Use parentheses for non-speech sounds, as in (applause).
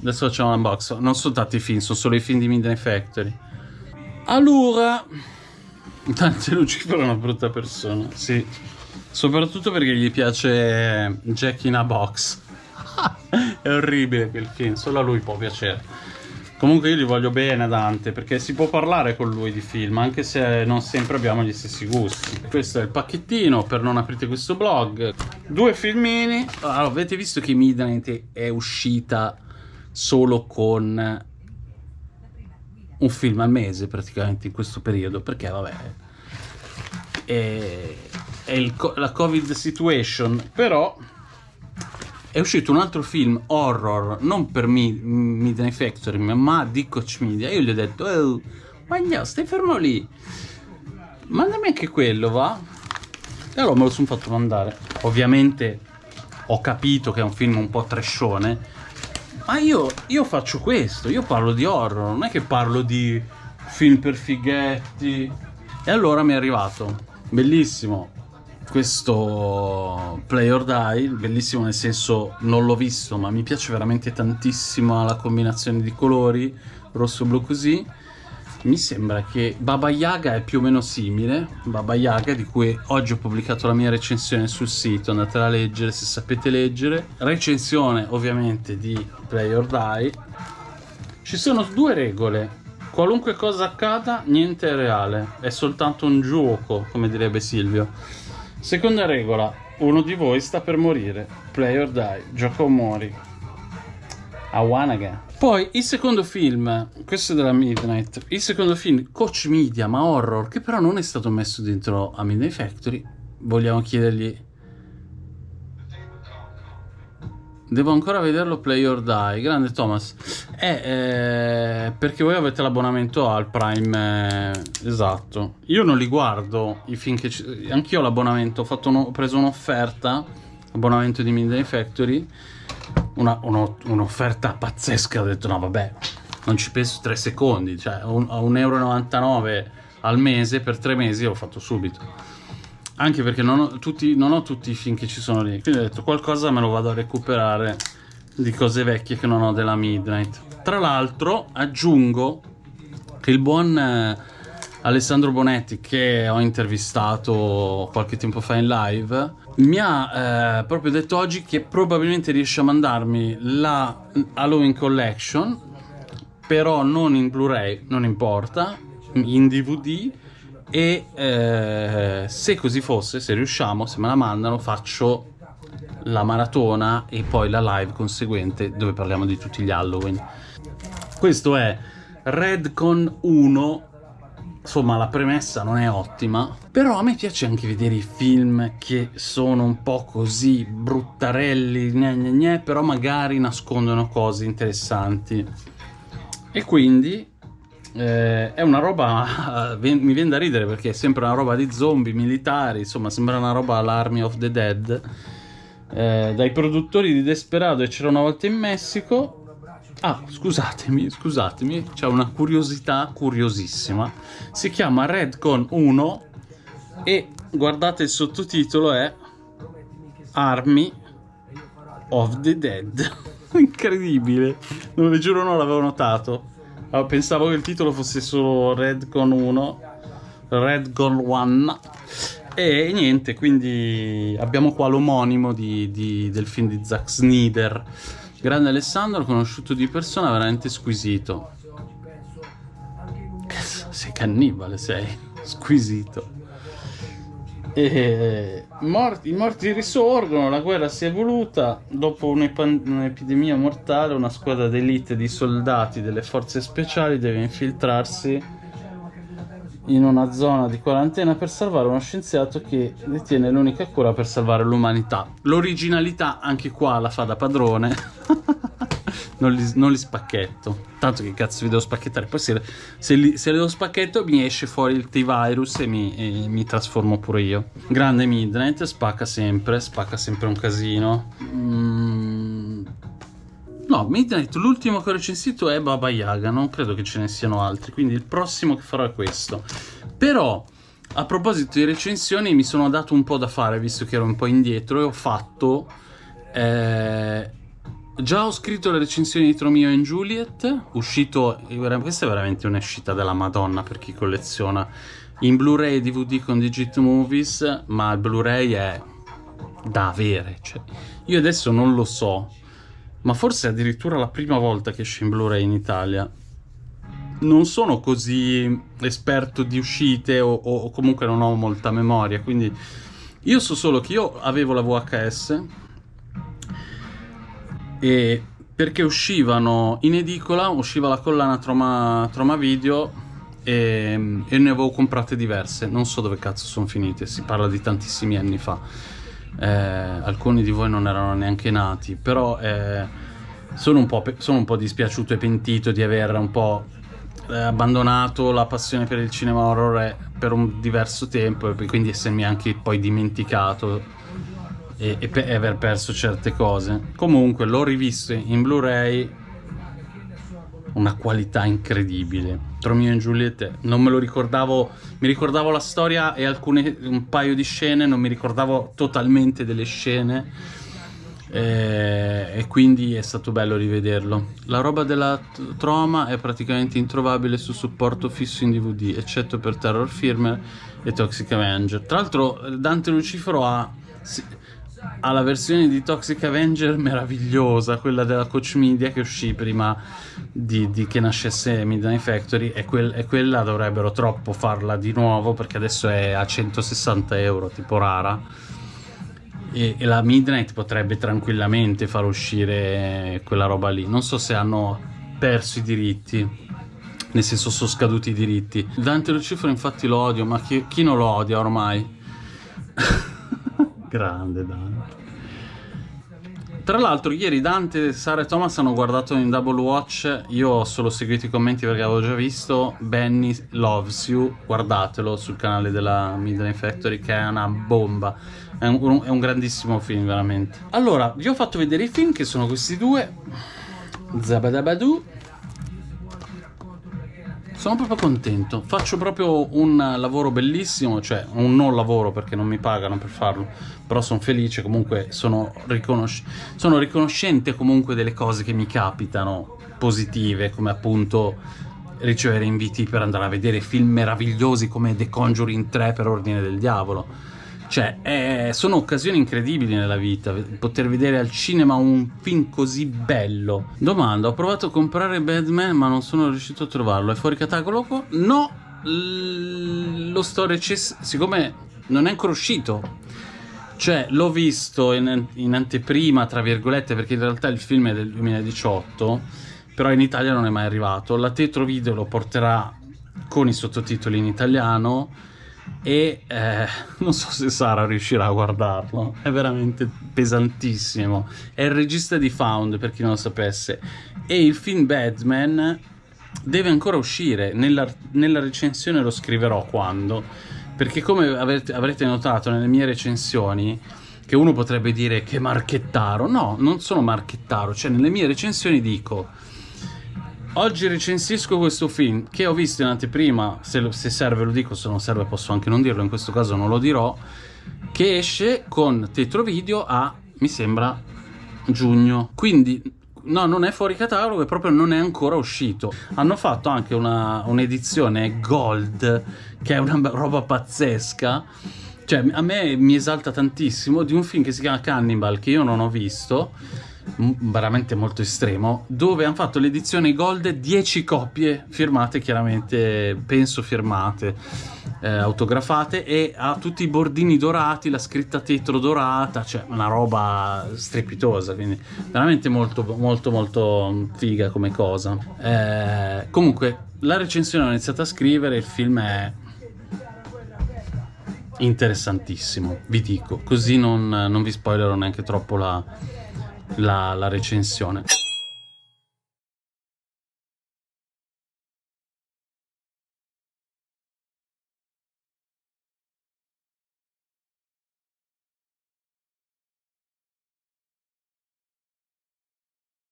adesso facciamo un unbox. Non sono tanti film, sono solo i film di Midnight Factory. Allora, Dante Lucifero è una brutta persona, sì. Soprattutto perché gli piace Jack in a Box. (laughs) è orribile quel film, solo a lui può piacere. Comunque io gli voglio bene Dante perché si può parlare con lui di film anche se non sempre abbiamo gli stessi gusti. Questo è il pacchettino per non aprire questo blog. Due filmini. Allora, avete visto che Midnight è uscita solo con un film al mese praticamente in questo periodo perché vabbè è, è il, la covid situation però è uscito un altro film horror, non per me, Midnight Factory, ma di Coach Media. Io gli ho detto, oh, ma stai fermo lì. Mandami anche quello, va? E allora me lo sono fatto mandare. Ovviamente ho capito che è un film un po' trashone, ma io, io faccio questo, io parlo di horror, non è che parlo di film per fighetti. E allora mi è arrivato, bellissimo, questo Play or Die, bellissimo nel senso non l'ho visto ma mi piace veramente tantissimo la combinazione di colori, rosso blu così. Mi sembra che Baba Yaga è più o meno simile, Baba Yaga di cui oggi ho pubblicato la mia recensione sul sito, andatela a leggere se sapete leggere. Recensione ovviamente di Play or Die. Ci sono due regole, qualunque cosa accada niente è reale, è soltanto un gioco come direbbe Silvio. Seconda regola, uno di voi sta per morire. Play or die, gioco o muori. Awanaga. Poi il secondo film, questo è della Midnight, il secondo film, Coach Media, ma horror, che però non è stato messo dentro a Midnight Factory. Vogliamo chiedergli Devo ancora vederlo Play or Die. Grande Thomas. Eh, eh, perché voi avete l'abbonamento al Prime. Eh, esatto. Io non li guardo i film che. Anch'io ho l'abbonamento. Ho, uno... ho, preso un'offerta. Abbonamento di Midnight Factory. Un'offerta pazzesca. Ho detto no, vabbè. Non ci penso tre secondi. Cioè, a 1,99 euro al mese per tre mesi l'ho fatto subito anche perché non ho, tutti, non ho tutti i film che ci sono lì quindi ho detto qualcosa me lo vado a recuperare di cose vecchie che non ho della Midnight tra l'altro aggiungo che il buon eh, Alessandro Bonetti che ho intervistato qualche tempo fa in live mi ha eh, proprio detto oggi che probabilmente riesce a mandarmi la Halloween Collection però non in Blu-ray non importa in DVD e eh, se così fosse, se riusciamo, se me la mandano, faccio la maratona e poi la live conseguente dove parliamo di tutti gli Halloween. Questo è Redcon 1 insomma la premessa non è ottima però a me piace anche vedere i film che sono un po' così bruttarelli gne gne gne, però magari nascondono cose interessanti e quindi eh, è una roba, (laughs) mi viene da ridere perché è sempre una roba di zombie, militari, insomma sembra una roba all'Army of the Dead, eh, dai produttori di Desperado e c'era una volta in Messico. Ah, scusatemi, scusatemi, c'è una curiosità curiosissima. Si chiama Redcon 1 e guardate il sottotitolo è Army of the Dead. (laughs) Incredibile, non vi giuro non l'avevo notato. Oh, pensavo che il titolo fosse solo Redcon 1, Redcon 1. E niente, quindi abbiamo qua l'omonimo del film di Zack Snyder. Grande Alessandro, conosciuto di persona, veramente squisito. Sei cannibale, sei. Squisito. E morti, I morti risorgono, la guerra si è evoluta, dopo un'epidemia mortale una squadra d'elite di soldati delle forze speciali deve infiltrarsi in una zona di quarantena per salvare uno scienziato che detiene l'unica cura per salvare l'umanità. L'originalità anche qua la fa da padrone. (laughs) non, li, non li, spacchetto. Tanto che cazzo vi devo spacchettare. Poi se, se, li, se li devo spacchetto mi esce fuori il T-Virus e mi, e mi, trasformo pure io. Grande Midnight, spacca sempre, spacca sempre un casino. Mm. No, Midnight, l'ultimo che ho recensito è Baba Yaga, non credo che ce ne siano altri, quindi il prossimo che farò è questo. Però, a proposito di recensioni, mi sono dato un po' da fare, visto che ero un po' indietro, e ho fatto... Eh, Già ho scritto le recensioni di Tromeo e Juliet, uscito, questa è veramente un'uscita della madonna per chi colleziona, in Blu-ray e DVD con Digit Movies, ma il Blu-ray è da avere, cioè, io adesso non lo so, ma forse è addirittura la prima volta che esce in Blu-ray in Italia. Non sono così esperto di uscite o, o comunque non ho molta memoria, quindi io so solo che io avevo la VHS e perché uscivano in edicola, usciva la collana Troma, Troma Video e, e, ne avevo comprate diverse, non so dove cazzo sono finite, si parla di tantissimi anni fa, eh, alcuni di voi non erano neanche nati, però eh, sono, un sono, un po', dispiaciuto e pentito di aver un po' eh, abbandonato la passione per il cinema horror per un diverso tempo e quindi essermi anche poi dimenticato e, e, e aver perso certe cose. Comunque l'ho rivisto in Blu-ray, una qualità incredibile. Romeo e Giulietta, non me lo ricordavo, mi ricordavo la storia e alcune, un paio di scene, non mi ricordavo totalmente delle scene. Eh, e quindi è stato bello rivederlo. La roba della Troma è praticamente introvabile su supporto fisso in DVD, eccetto per Terror Firmer e Toxic Avenger. Tra l'altro, Dante Lucifero ha ha la versione di Toxic Avenger meravigliosa, quella della Coach Media che uscì prima di, di che nascesse Midnight Factory e, quel, e, quella dovrebbero troppo farla di nuovo perché adesso è a 160 euro, tipo rara. E, e la Midnight potrebbe tranquillamente far uscire quella roba lì. Non so se hanno perso i diritti, nel senso sono scaduti i diritti. Dante Lucifero infatti lo odio, ma chi, chi non lo odia ormai? (laughs) Grande Dante. Tra l'altro ieri Dante, Sara e Thomas hanno guardato in Double Watch, io ho solo seguito i commenti perché avevo già visto, Benny Loves You, guardatelo sul canale della Midnight Factory che è una bomba, è un, è un grandissimo film veramente. Allora, vi ho fatto vedere i film che sono questi due, Zabadabadoo sono proprio contento, faccio proprio un lavoro bellissimo, cioè un non lavoro perché non mi pagano per farlo, però sono felice, comunque sono, riconosci sono riconoscente comunque delle cose che mi capitano positive, come appunto ricevere inviti per andare a vedere film meravigliosi come The Conjuring 3 per ordine del diavolo cioè, eh, sono occasioni incredibili nella vita, poter vedere al cinema un film così bello. Domanda, ho provato a comprare Batman ma non sono riuscito a trovarlo, è fuori catalogo? No, lo sto recensendo, siccome non è ancora uscito. Cioè, l'ho visto in, in anteprima, tra virgolette, perché in realtà il film è del 2018, però in Italia non è mai arrivato. La Tetro Video lo porterà con i sottotitoli in italiano e eh, (laughs) non so se Sara riuscirà a guardarlo, è veramente pesantissimo. È il regista di Found, per chi non lo sapesse, e il film Batman deve ancora uscire, nella, nella recensione lo scriverò quando, perché come avrete, avrete notato nelle mie recensioni, che uno potrebbe dire che marchettaro, no, non sono marchettaro, cioè nelle mie recensioni dico Oggi recensisco questo film che ho visto in anteprima, se, se, serve lo dico, se non serve posso anche non dirlo, in questo caso non lo dirò, che esce con tetro video a, mi sembra, giugno. Quindi, no, non è fuori catalogo e proprio non è ancora uscito. Hanno fatto anche un'edizione un gold, che è una roba pazzesca, cioè a me mi esalta tantissimo, di un film che si chiama Cannibal, che io non ho visto, veramente molto estremo, dove hanno fatto l'edizione gold 10 copie firmate, chiaramente penso firmate, eh, autografate e ha tutti i bordini dorati, la scritta tetro dorata, cioè una roba strepitosa, quindi veramente molto molto molto figa come cosa. Eh, comunque la recensione ho iniziato a scrivere, il film è interessantissimo, vi dico, così non, non vi spoilerò neanche troppo la la, la recensione.